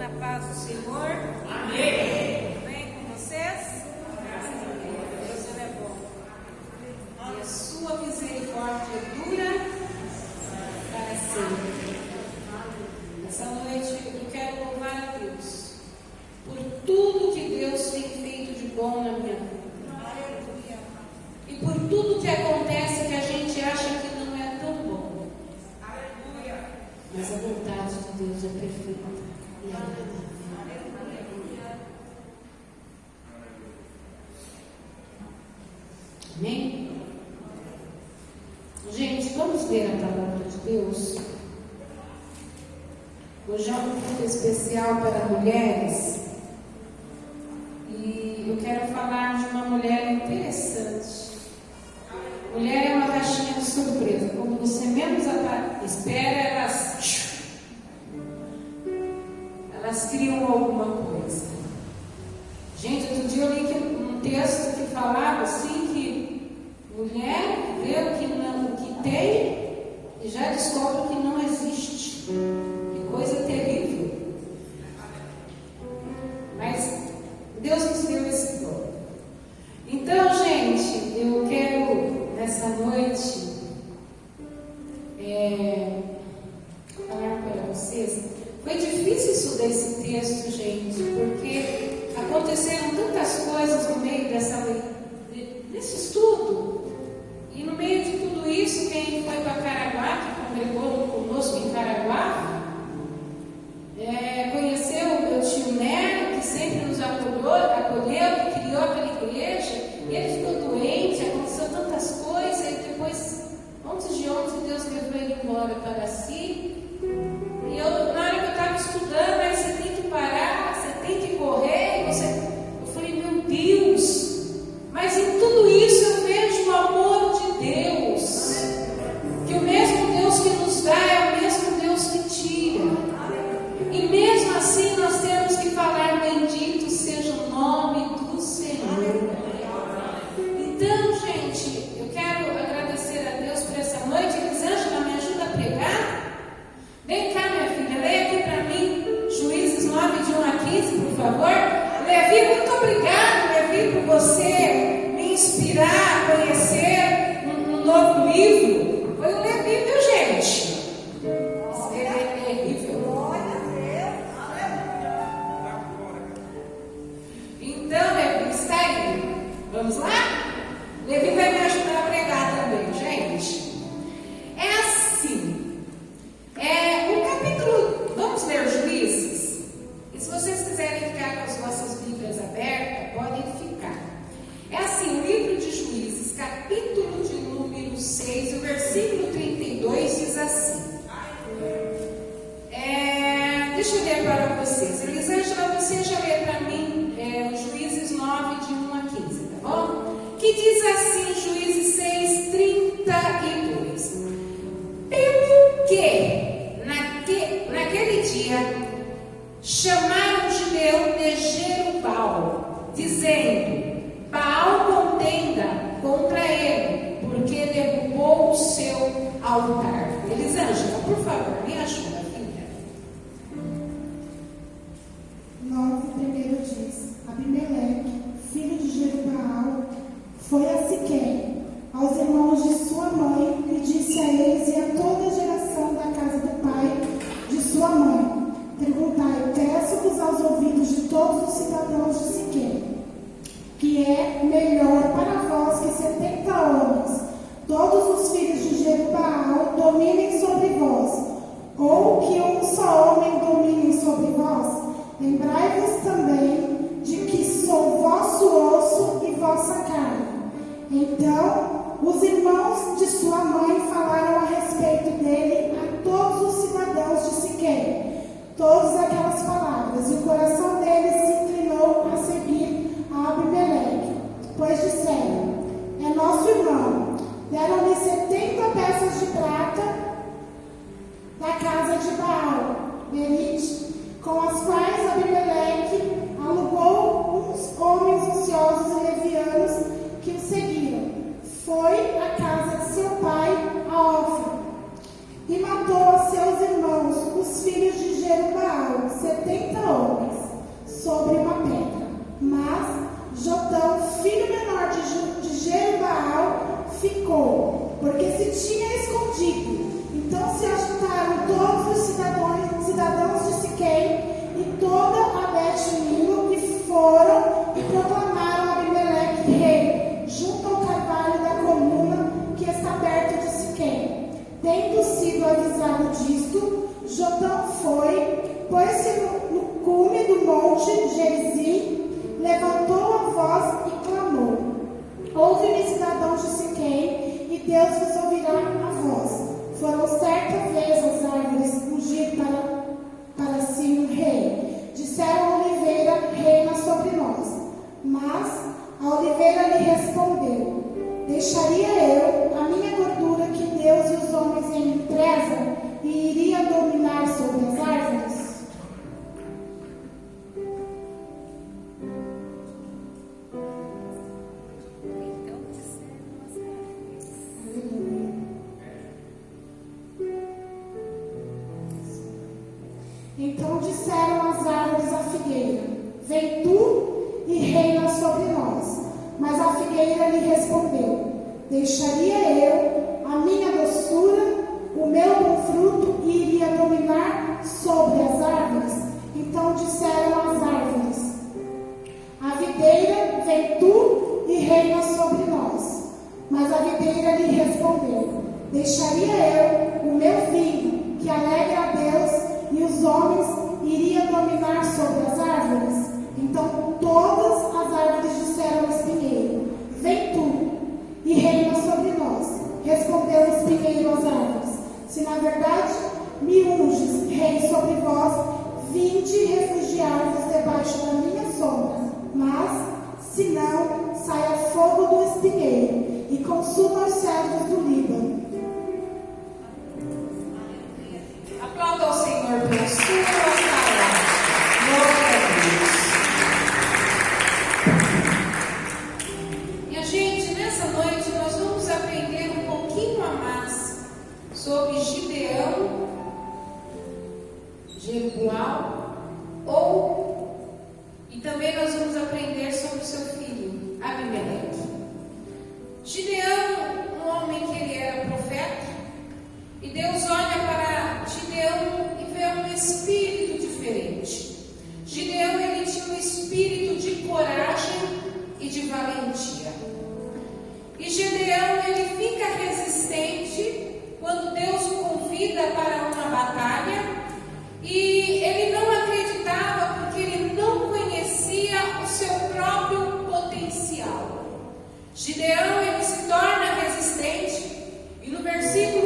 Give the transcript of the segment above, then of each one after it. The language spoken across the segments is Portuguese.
na paz do Senhor. Amém. Hoje é um culto especial para mulheres. Foi difícil estudar esse texto, gente, porque aconteceram tantas coisas no meio dessa, desse estudo. E no meio de tudo isso, quem foi para ao altar. Elisângela, por favor, me ajuda. Jotão, filho menor de, de ficou, porque se tinha escondido. Então se Mas a videira lhe respondeu: Deixaria eu o meu filho, que alegra a Deus, e os homens iria dominar sobre as árvores? Então Thank you. Gideão ele se torna resistente. E no versículo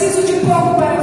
preciso de pouco para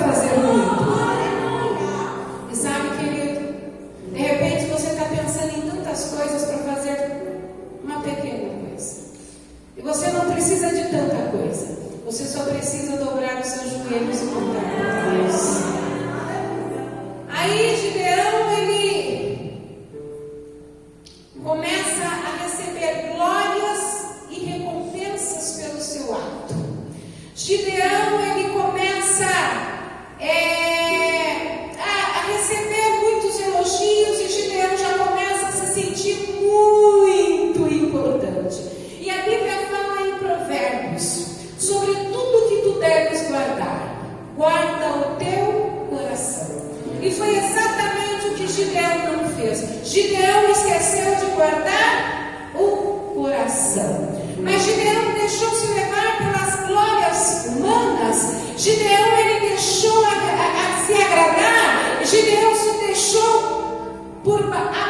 Caleb não fez. Gideão esqueceu de guardar o coração. Mas Gideão deixou-se levar pelas glórias humanas. Gideão ele deixou a, a, a se agradar. Gideão se deixou por a,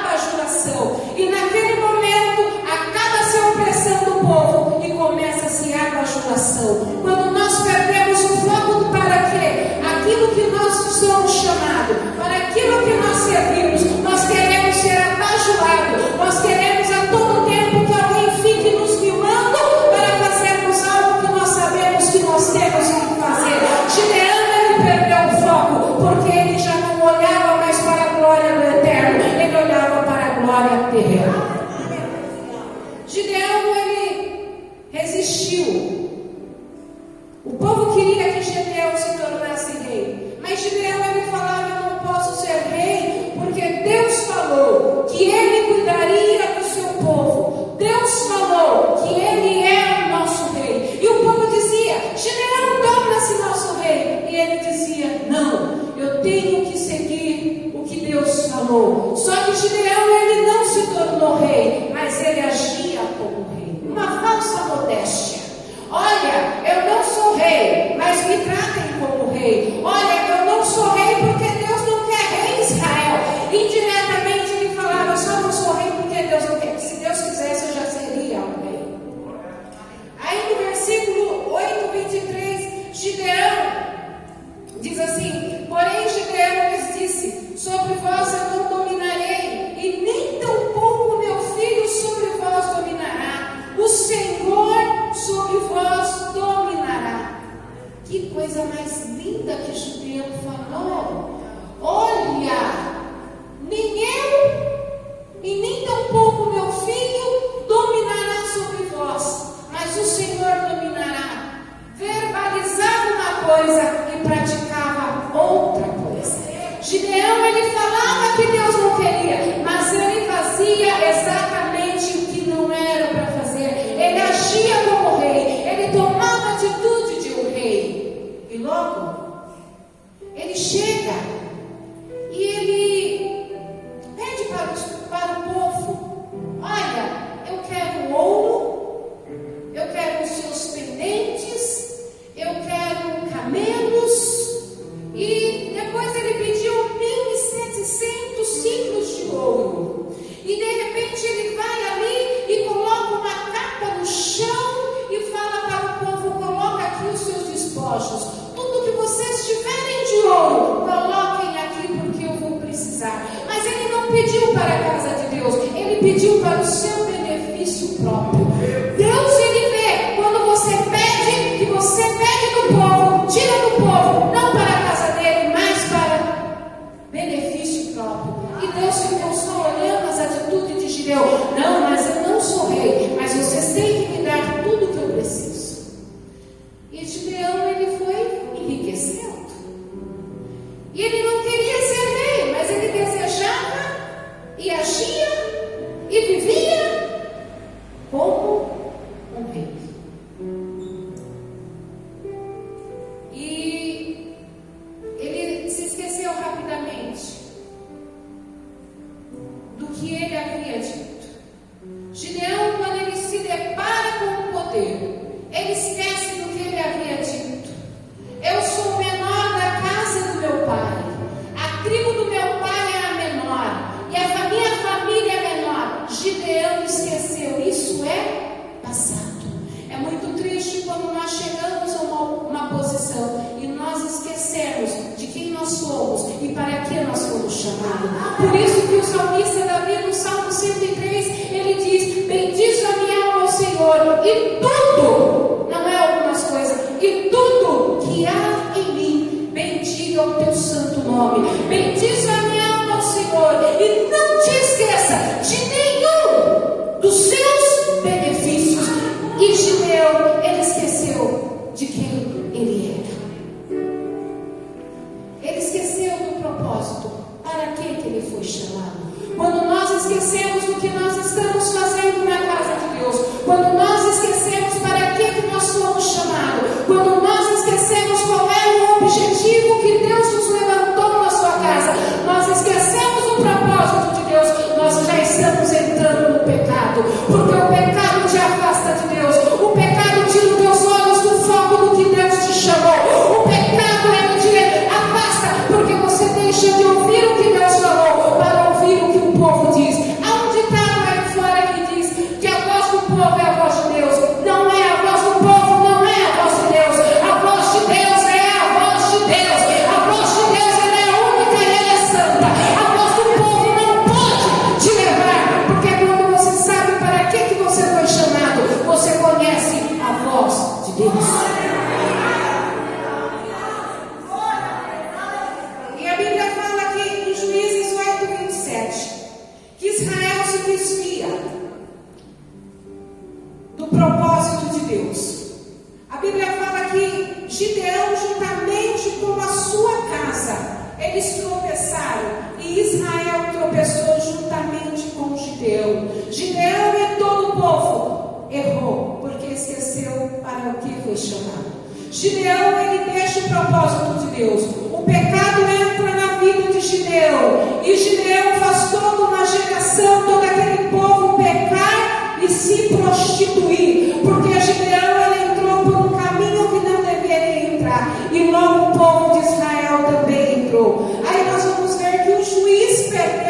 entrar. E logo o povo de Israel também entrou. Aí nós vamos ver que o juiz perdeu.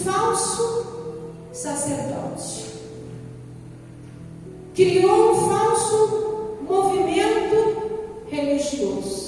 falso sacerdote. Criou um falso movimento religioso.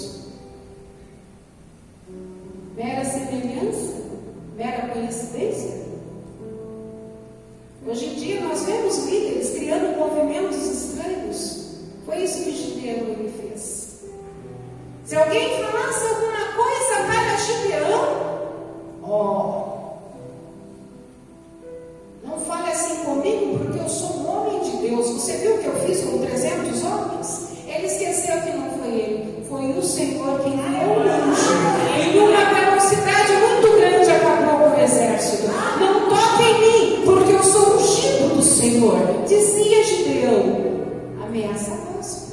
ameaçadores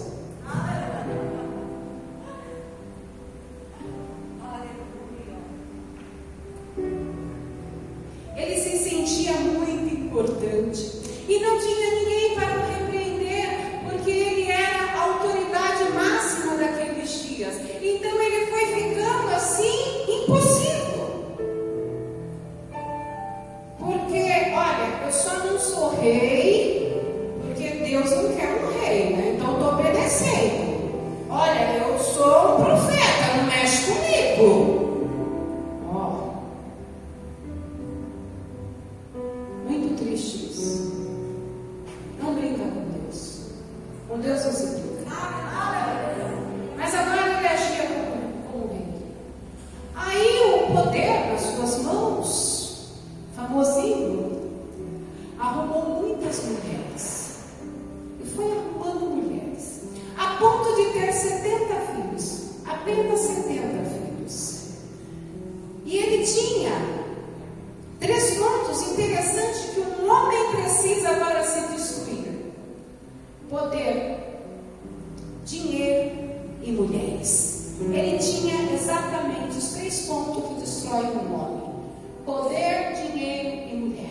os três pontos que destroem o homem: poder, dinheiro e mulher.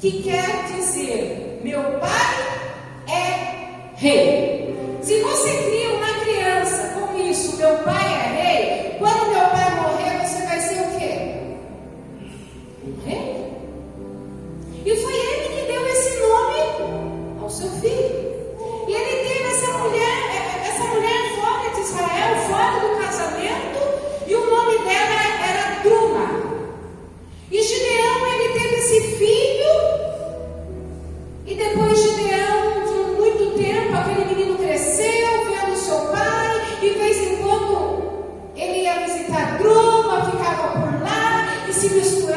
que quer dizer: meu pai é rei. a grama ficava por lá e se misturava.